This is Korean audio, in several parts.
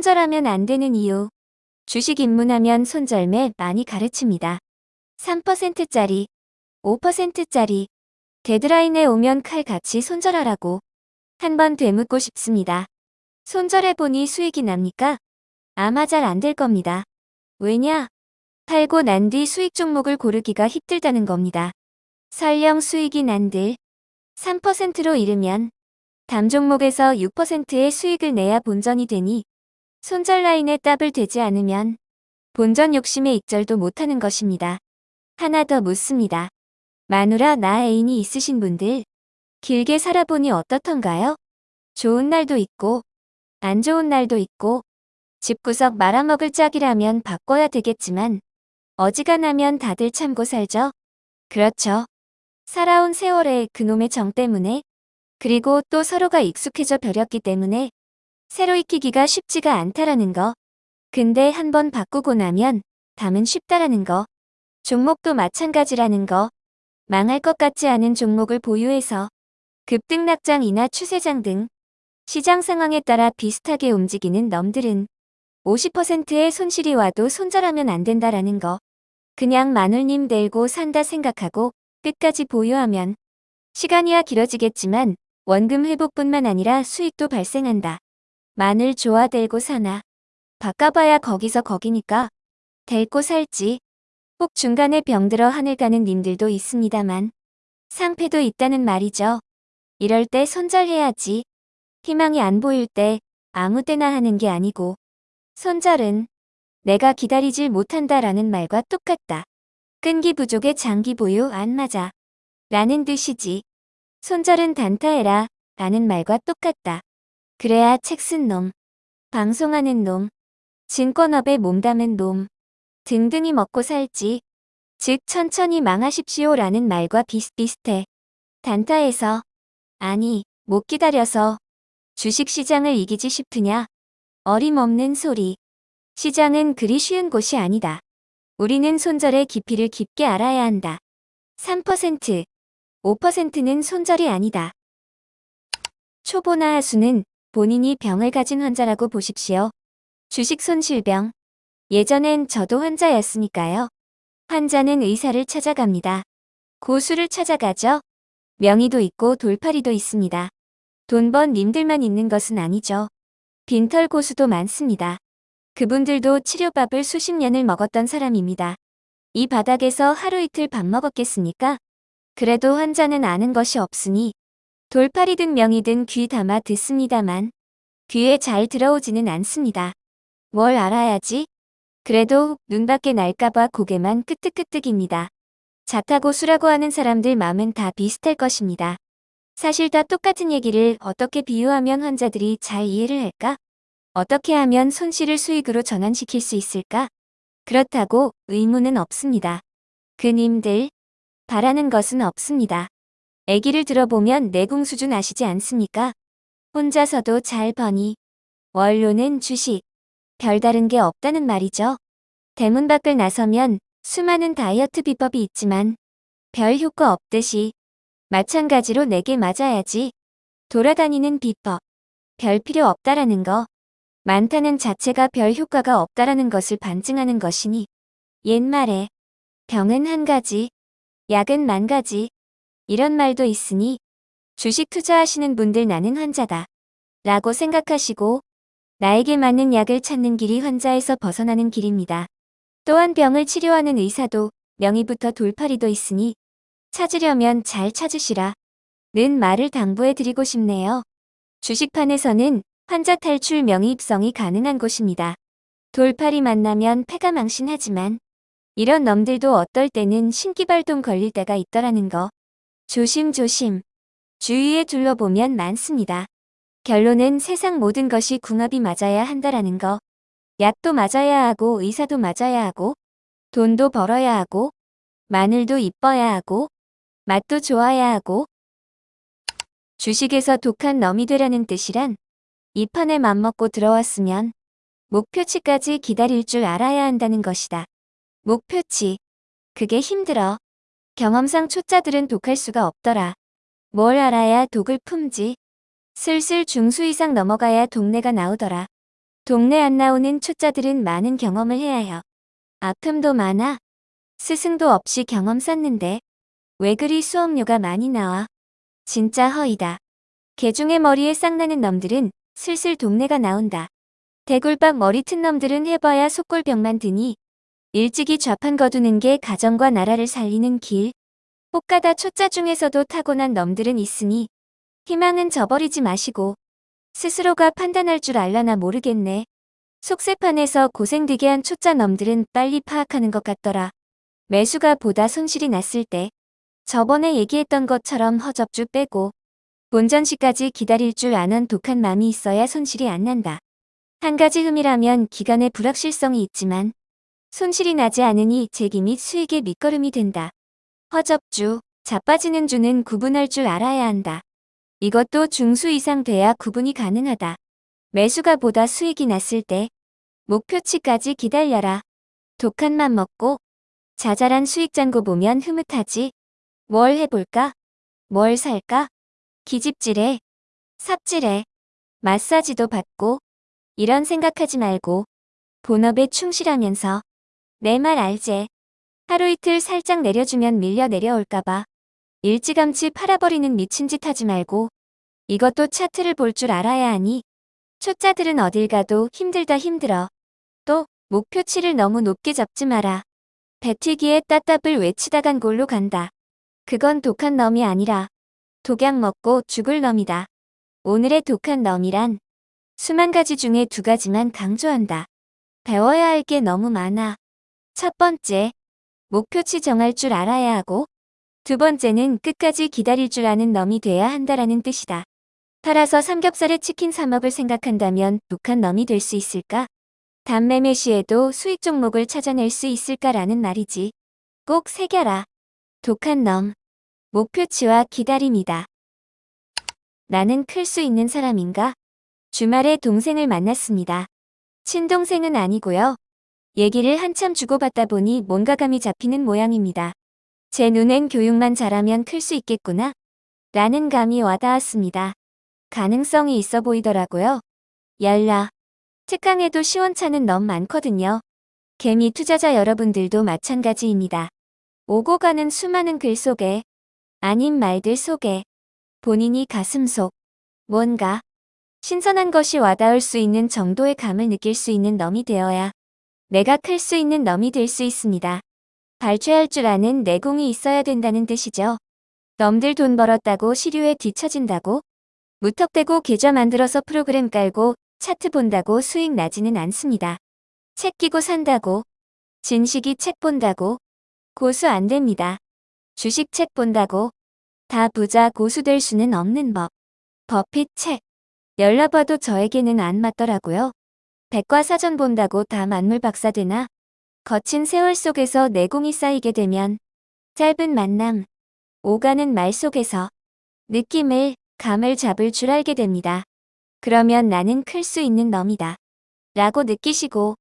손절하면 안 되는 이유. 주식 입문하면 손절매 많이 가르칩니다. 3%짜리, 5%짜리, 데드라인에 오면 칼 같이 손절하라고 한번 되묻고 싶습니다. 손절해보니 수익이 납니까? 아마 잘 안 될 겁니다. 왜냐? 팔고 난 뒤 수익 종목을 고르기가 힘들다는 겁니다. 설령 수익이 난들 3%로 이르면 담 종목에서 6%의 수익을 내야 본전이 되니 손절 라인에 따블 되지 않으면 본전 욕심에 익절도 못하는 것입니다. 하나 더 묻습니다. 마누라 나 애인이 있으신 분들 길게 살아보니 어떻던가요? 좋은 날도 있고 안 좋은 날도 있고 집구석 말아먹을 짝이라면 바꿔야 되겠지만 어지간하면 다들 참고 살죠? 그렇죠. 살아온 세월에 그놈의 정 때문에 그리고 또 서로가 익숙해져 버렸기 때문에 새로 익히기가 쉽지가 않다라는 거. 근데 한번 바꾸고 나면 담은 쉽다라는 거. 종목도 마찬가지라는 거. 망할 것 같지 않은 종목을 보유해서 급등락장이나 추세장 등 시장 상황에 따라 비슷하게 움직이는 놈들은 50%의 손실이 와도 손절하면 안 된다라는 거. 그냥 마눌님 들고 산다 생각하고 끝까지 보유하면 시간이야 길어지겠지만 원금 회복뿐만 아니라 수익도 발생한다. 마늘 좋아 들고 사나. 바꿔봐야 거기서 거기니까. 델고 살지. 혹 중간에 병들어 하늘 가는 님들도 있습니다만. 상패도 있다는 말이죠. 이럴 때 손절해야지. 희망이 안 보일 때 아무 때나 하는 게 아니고. 손절은 내가 기다리질 못한다라는 말과 똑같다. 끈기 부족의 장기 보유 안 맞아. 라는 뜻이지. 손절은 단타해라 라는 말과 똑같다. 그래야 책 쓴 놈, 방송하는 놈, 증권업에 몸담은 놈 등등이 먹고 살지. 즉 천천히 망하십시오 라는 말과 비슷비슷해. 단타에서 아니 못 기다려서 주식시장을 이기지 싶으냐? 어림없는 소리. 시장은 그리 쉬운 곳이 아니다. 우리는 손절의 깊이를 깊게 알아야 한다. 3%, 5%는 손절이 아니다. 초보나 하수는 본인이 병을 가진 환자라고 보십시오. 주식 손실병. 예전엔 저도 환자였으니까요. 환자는 의사를 찾아갑니다. 고수를 찾아가죠. 명의도 있고 돌팔이도 있습니다. 돈 번 님들만 있는 것은 아니죠. 빈털 고수도 많습니다. 그분들도 치료밥을 수십 년을 먹었던 사람입니다. 이 바닥에서 하루 이틀 밥 먹었겠습니까? 그래도 환자는 아는 것이 없으니 돌팔이든 명이든 귀 담아 듣습니다만 귀에 잘 들어오지는 않습니다. 뭘 알아야지? 그래도 눈밖에 날까봐 고개만 끄덕끄덕입니다. 자타고 수라고 하는 사람들 마음은 다 비슷할 것입니다. 사실 다 똑같은 얘기를 어떻게 비유하면 환자들이 잘 이해를 할까? 어떻게 하면 손실을 수익으로 전환시킬 수 있을까? 그렇다고 의무는 없습니다. 그님들 바라는 것은 없습니다. 애기를 들어보면 내공 수준 아시지 않습니까? 혼자서도 잘 버니 원료는 주식 별다른 게 없다는 말이죠. 대문 밖을 나서면 수많은 다이어트 비법이 있지만 별 효과 없듯이 마찬가지로 내게 맞아야지 돌아다니는 비법 별 필요 없다라는 거 많다는 자체가 별 효과가 없다라는 것을 반증하는 것이니 옛말에 병은 한 가지 약은 만 가지 이런 말도 있으니 주식 투자하시는 분들 나는 환자다 라고 생각하시고 나에게 맞는 약을 찾는 길이 환자에서 벗어나는 길입니다. 또한 병을 치료하는 의사도 명의부터 돌팔이도 있으니 찾으려면 잘 찾으시라 는 말을 당부해 드리고 싶네요. 주식판에서는 환자 탈출 명의 입성이 가능한 곳입니다. 돌팔이 만나면 패가 망신하지만 이런 놈들도 어떨 때는 신기발동 걸릴 때가 있더라는 거. 조심조심. 주위에 둘러보면 많습니다. 결론은 세상 모든 것이 궁합이 맞아야 한다라는 거. 약도 맞아야 하고 의사도 맞아야 하고 돈도 벌어야 하고 마늘도 이뻐야 하고 맛도 좋아야 하고 주식에서 독한 놈이 되라는 뜻이란 이 판에 맘먹고 들어왔으면 목표치까지 기다릴 줄 알아야 한다는 것이다. 목표치. 그게 힘들어. 경험상 초짜들은 독할 수가 없더라. 뭘 알아야 독을 품지. 슬슬 중수 이상 넘어가야 동네가 나오더라. 동네 안 나오는 초짜들은 많은 경험을 해야 해요. 아픔도 많아. 스승도 없이 경험 쌓는데 왜 그리 수업료가 많이 나와? 진짜 허이다. 개중의 머리에 쌍나는 놈들은 슬슬 동네가 나온다. 대굴박 머리 튼 놈들은 해봐야 속골병만 드니 일찍이 좌판 거두는 게 가정과 나라를 살리는 길. 혹가다 초짜 중에서도 타고난 놈들은 있으니 희망은 저버리지 마시고 스스로가 판단할 줄 알라나 모르겠네. 속세판에서 고생되게 한 초짜 놈들은 빨리 파악하는 것 같더라. 매수가 보다 손실이 났을 때 저번에 얘기했던 것처럼 허접주 빼고 본전시까지 기다릴 줄 아는 독한 마음이 있어야 손실이 안 난다. 한 가지 흠이라면 기간의 불확실성이 있지만 손실이 나지 않으니 재기 및 수익의 밑거름이 된다. 허접주, 자빠지는 주는 구분할 줄 알아야 한다. 이것도 중수 이상 돼야 구분이 가능하다. 매수가 보다 수익이 났을 때 목표치까지 기다려라. 독한 맘 먹고 자잘한 수익 잔고 보면 흐뭇하지. 뭘 해볼까? 뭘 살까? 기집질해. 삽질해. 마사지도 받고 이런 생각하지 말고 본업에 충실하면서 내 말 알제. 하루 이틀 살짝 내려주면 밀려 내려올까봐 일찌감치 팔아버리는 미친 짓 하지 말고 이것도 차트를 볼 줄 알아야 하니 초짜들은 어딜 가도 힘들다 힘들어. 또 목표치를 너무 높게 잡지 마라. 배튀기에 따따블 외치다 간 골로 간다. 그건 독한 놈이 아니라 독약 먹고 죽을 놈이다. 오늘의 독한 놈이란 수만 가지 중에 두 가지만 강조한다. 배워야 할 게 너무 많아. 첫 번째, 목표치 정할 줄 알아야 하고 두 번째는 끝까지 기다릴 줄 아는 놈이 돼야 한다라는 뜻이다. 팔아서 삼겹살에 치킨 사 먹을 생각한다면 독한 놈이 될 수 있을까? 단매매 시에도 수익 종목을 찾아낼 수 있을까라는 말이지. 꼭 새겨라. 독한 놈. 목표치와 기다림이다. 나는 클 수 있는 사람인가? 주말에 동생을 만났습니다. 친동생은 아니고요. 얘기를 한참 주고받다 보니 뭔가 감이 잡히는 모양입니다. 제 눈엔 교육만 잘하면 클 수 있겠구나. 라는 감이 와닿았습니다. 가능성이 있어 보이더라고요. 열라. 특강에도 시원찮은 넌 많거든요. 개미 투자자 여러분들도 마찬가지입니다. 오고 가는 수많은 글 속에 아닌 말들 속에 본인이 가슴 속 뭔가 신선한 것이 와닿을 수 있는 정도의 감을 느낄 수 있는 놈이 되어야 내가 클 수 있는 놈이 될 수 있습니다. 발췌할 줄 아는 내공이 있어야 된다는 뜻이죠. 넘들 돈 벌었다고 시류에 뒤처진다고 무턱대고 계좌 만들어서 프로그램 깔고 차트 본다고 수익 나지는 않습니다. 책 끼고 산다고 진식이 책 본다고 고수 안 됩니다. 주식 책 본다고 다 부자 고수 될 수는 없는 법. 버핏 책. 열나봐도 저에게는 안 맞더라고요. 백과사전 본다고 다 만물 박사 되나? 거친 세월 속에서 내공이 쌓이게 되면 짧은 만남, 오가는 말 속에서 느낌을, 감을 잡을 줄 알게 됩니다. 그러면 나는 클 수 있는 놈이다. 라고 느끼시고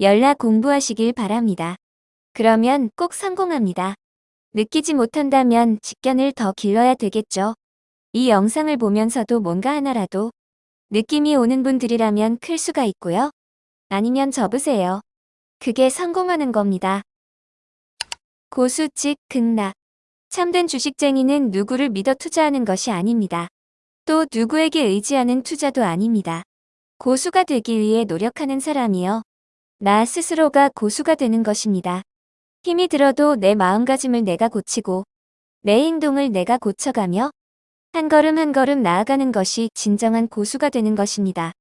연락 공부하시길 바랍니다. 그러면 꼭 성공합니다. 느끼지 못한다면 직견을 더 길러야 되겠죠. 이 영상을 보면서도 뭔가 하나라도 느낌이 오는 분들이라면 클 수가 있고요. 아니면 접으세요. 그게 성공하는 겁니다. 고수 즉 극락. 참된 주식쟁이는 누구를 믿어 투자하는 것이 아닙니다. 또 누구에게 의지하는 투자도 아닙니다. 고수가 되기 위해 노력하는 사람이요. 나 스스로가 고수가 되는 것입니다. 힘이 들어도 내 마음가짐을 내가 고치고 내 행동을 내가 고쳐가며 한 걸음 한 걸음 나아가는 것이 진정한 고수가 되는 것입니다.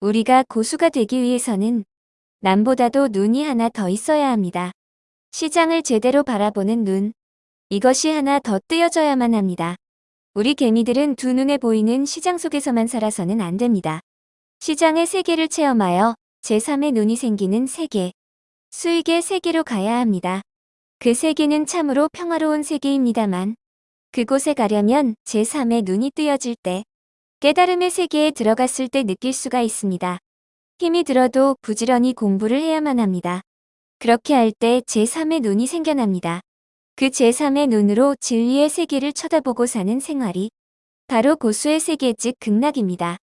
우리가 고수가 되기 위해서는 남보다도 눈이 하나 더 있어야 합니다. 시장을 제대로 바라보는 눈. 이것이 하나 더 뜨여져야만 합니다. 우리 개미들은 두 눈에 보이는 시장 속에서만 살아서는 안 됩니다. 시장의 세계를 체험하여 제3의 눈이 생기는 세계, 수익의 세계로 가야 합니다. 그 세계는 참으로 평화로운 세계입니다만 그곳에 가려면 제3의 눈이 뜨여질 때 깨달음의 세계에 들어갔을 때 느낄 수가 있습니다. 힘이 들어도 부지런히 공부를 해야만 합니다. 그렇게 할 때 제3의 눈이 생겨납니다. 그 제3의 눈으로 진리의 세계를 쳐다보고 사는 생활이 바로 고수의 세계 즉 극락입니다.